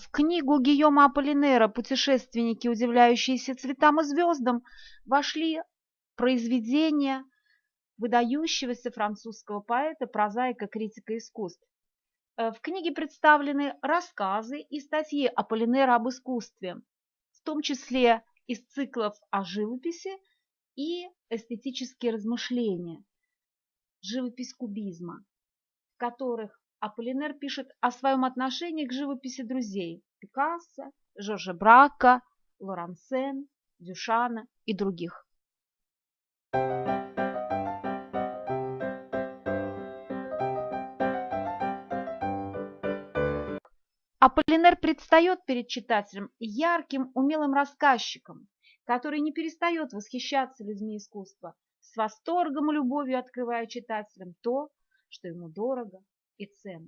В книгу Гийома Аполлинера «Путешественники, удивляющиеся цветам и звездам» вошли произведения выдающегося французского поэта, прозаика, критика искусств. Э, в книге представлены рассказы и статьи Аполлинера об искусстве, в том числе из циклов о живописи и эстетические размышления, живопись кубизма, в которых Аполлинер пишет о своем отношении к живописи друзей Пикассо, Жоржа Брака, Лорансен, Дюшана и других. Аполлинер предстает перед читателем ярким, умелым рассказчиком, который не перестает восхищаться людьми искусства, с восторгом и любовью открывая читателям то, что ему дорого It's itself